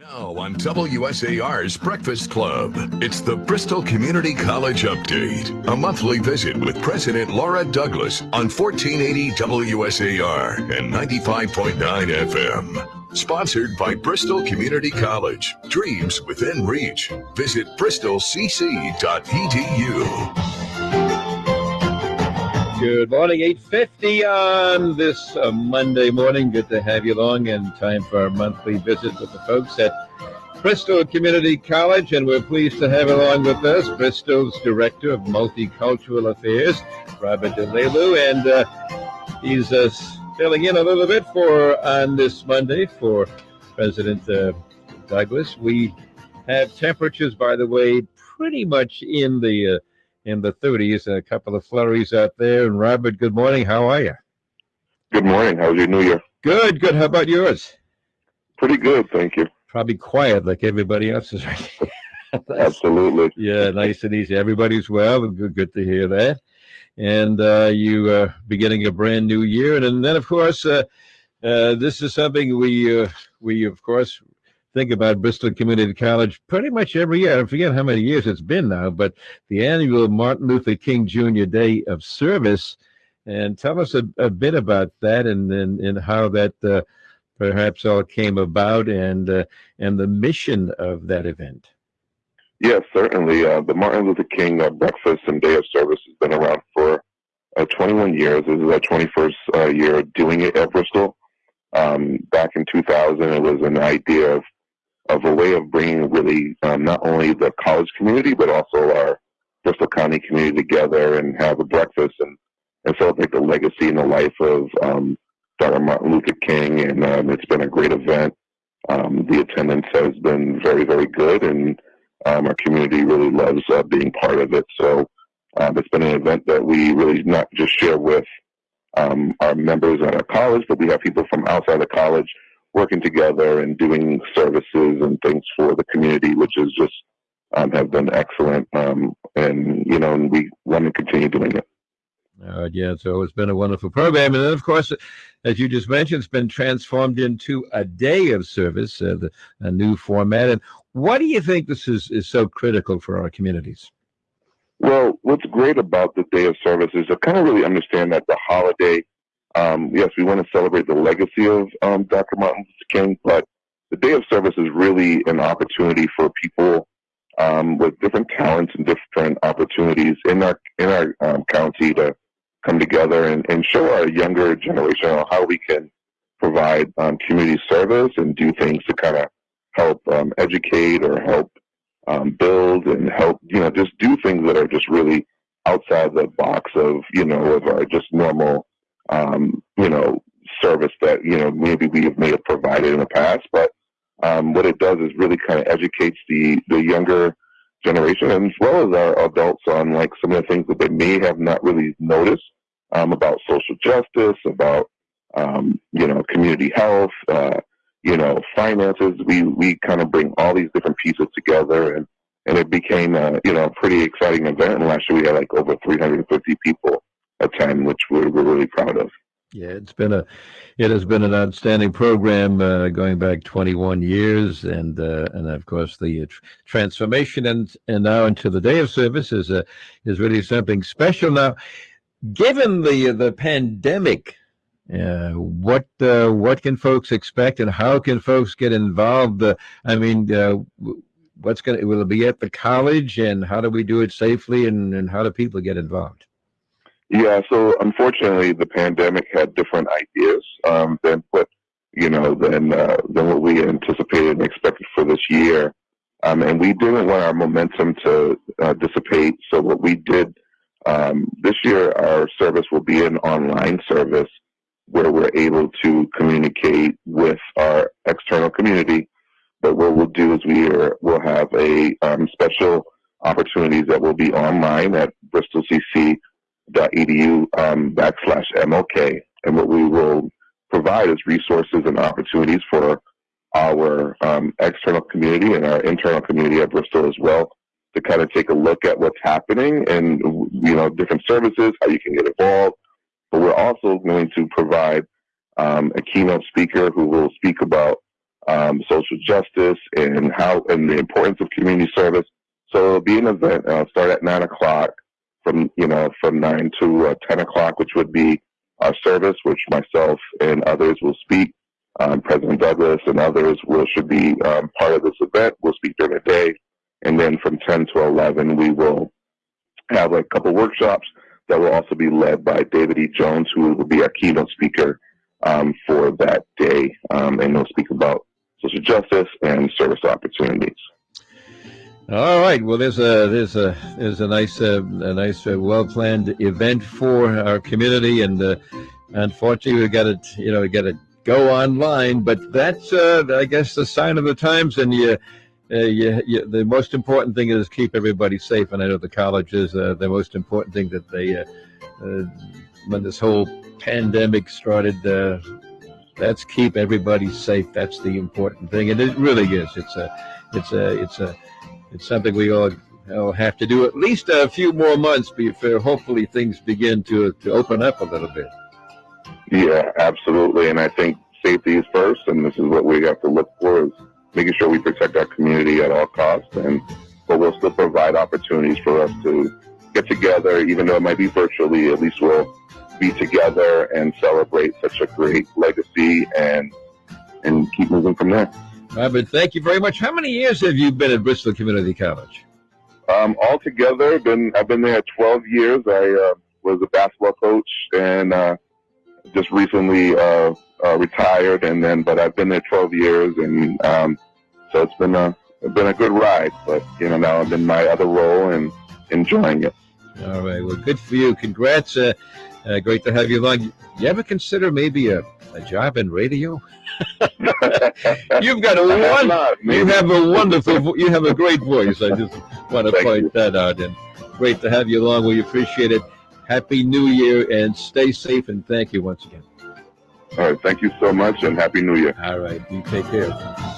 Now on WSAR's Breakfast Club, it's the Bristol Community College Update, a monthly visit with President Laura Douglas on 1480 WSAR and 95.9 FM. Sponsored by Bristol Community College. Dreams within reach. Visit bristolcc.edu. Good morning, 8.50 on this uh, Monday morning. Good to have you along and time for our monthly visit with the folks at Bristol Community College. And we're pleased to have along with us Bristol's Director of Multicultural Affairs, Robert DeLelu. And uh, he's uh, filling in a little bit for on this Monday for President uh, Douglas. We have temperatures, by the way, pretty much in the uh, in the 30s. A couple of flurries out there. And Robert, good morning. How are you? Good morning. How was your New Year? Good, good. How about yours? Pretty good, thank you. Probably quiet like everybody else's. Right? Absolutely. yeah, nice and easy. Everybody's well. Good, good to hear that. And uh, you are uh, beginning a brand new year, and, and then of course, uh, uh, this is something we uh, we of course think about Bristol Community College pretty much every year. I forget how many years it's been now, but the annual Martin Luther King Jr. Day of Service. And tell us a, a bit about that and, and, and how that uh, perhaps all came about and, uh, and the mission of that event. Yes, certainly. Uh, the Martin Luther King uh, Breakfast and Day of Service has been around for uh, 21 years. This is our 21st uh, year doing it at Bristol. Um, back in 2000, it was an idea of of a way of bringing really um, not only the college community but also our Bristol County community together and have a breakfast and, and celebrate the legacy and the life of um, Dr. Martin Luther King. And um, it's been a great event. Um, the attendance has been very, very good, and um, our community really loves uh, being part of it. So um, it's been an event that we really not just share with our members at our college, but we have people from outside the college working together and doing services and things for the community, which is just um, have been excellent. Um, and you know, and we want to continue doing it. Uh, yeah, so it's been a wonderful program, and then of course, as you just mentioned, it's been transformed into a day of service, uh, the, a new format. And why do you think this is is so critical for our communities? Well, what's great about the day of service is to kind of really understand that the holiday um, yes, we want to celebrate the legacy of um, Dr. Martin Luther King, but the Day of Service is really an opportunity for people um, with different talents and different opportunities in our in our um, county to come together and, and show our younger generation how we can provide um, community service and do things to kind of help um, educate or help build and help you know just do things that are just really outside the box of you know of our just normal um, you know, service that, you know, maybe we may have provided in the past. But um, what it does is really kind of educates the, the younger generation as well as our adults on like some of the things that they may have not really noticed um, about social justice, about, um, you know, community health, uh, you know, finances. We, we kind of bring all these different pieces together and, and it became a, you know, a pretty exciting event. And last year we had like over 350 people attend, which we're, we're really proud of. Yeah, it's been a, it has been an outstanding program uh, going back 21 years, and uh, and of course the tr transformation and and now into the day of service is a is really something special. Now, given the the pandemic, uh, what uh, what can folks expect, and how can folks get involved? Uh, I mean, uh, what's going to will it be at the college, and how do we do it safely, and and how do people get involved? Yeah, so unfortunately, the pandemic had different ideas um, than what you know than uh, than what we anticipated and expected for this year, um, and we didn't want our momentum to uh, dissipate. So what we did um, this year, our service will be an online service where we're able to communicate with our external community. But what we'll do is we are, we'll have a um, special opportunities that will be online at Bristol CC edu um, backslash MLK. And what we will provide is resources and opportunities for our um, external community and our internal community at Bristol as well to kind of take a look at what's happening and, you know, different services, how you can get involved. But we're also going to provide um, a keynote speaker who will speak about um, social justice and how and the importance of community service. So it'll be an event. Uh, start at nine o'clock from you know from nine to uh, ten o'clock, which would be our service, which myself and others will speak. Um, President Douglas and others will should be um, part of this event. We'll speak during the day, and then from ten to eleven, we will have a couple workshops that will also be led by David E. Jones, who will be our keynote speaker um, for that day, um, and he'll speak about social justice and service opportunities. All right. Well, there's a there's a there's a nice uh, a nice uh, well planned event for our community, and uh, unfortunately we got to you know we got to go online, but that's uh, I guess the sign of the times, and you. Uh, you, you, the most important thing is keep everybody safe, and I know the college is uh, the most important thing that they, when this whole pandemic started, let's keep everybody safe. That's the important thing, and it really is. It's a, it's a, it's a, it's something we all, have to do at least a few more months before hopefully things begin to to open up a little bit. Yeah, absolutely, and I think safety is first, and this is what we have to look for is making sure we protect our community at all costs, and but we'll still provide opportunities for us to get together, even though it might be virtually. At least we'll be together and celebrate such a great legacy and and keep moving from there. Robert, thank you very much. How many years have you been at Bristol Community College? Um, altogether, been I've been there 12 years. I uh, was a basketball coach and uh, just recently uh, uh, retired, and then but I've been there 12 years, and um, so it's been a it's been a good ride. But you know now I'm in my other role and enjoying it. All right, well, good for you. Congrats. Uh, uh, great to have you along. You ever consider maybe a, a job in radio? You've got a one. You have a wonderful. You have a great voice. I just want to Thank point you. that out. And great to have you along. We appreciate it. Happy New Year and stay safe. And thank you once again. All right, thank you so much, and happy New Year. All right, you take care.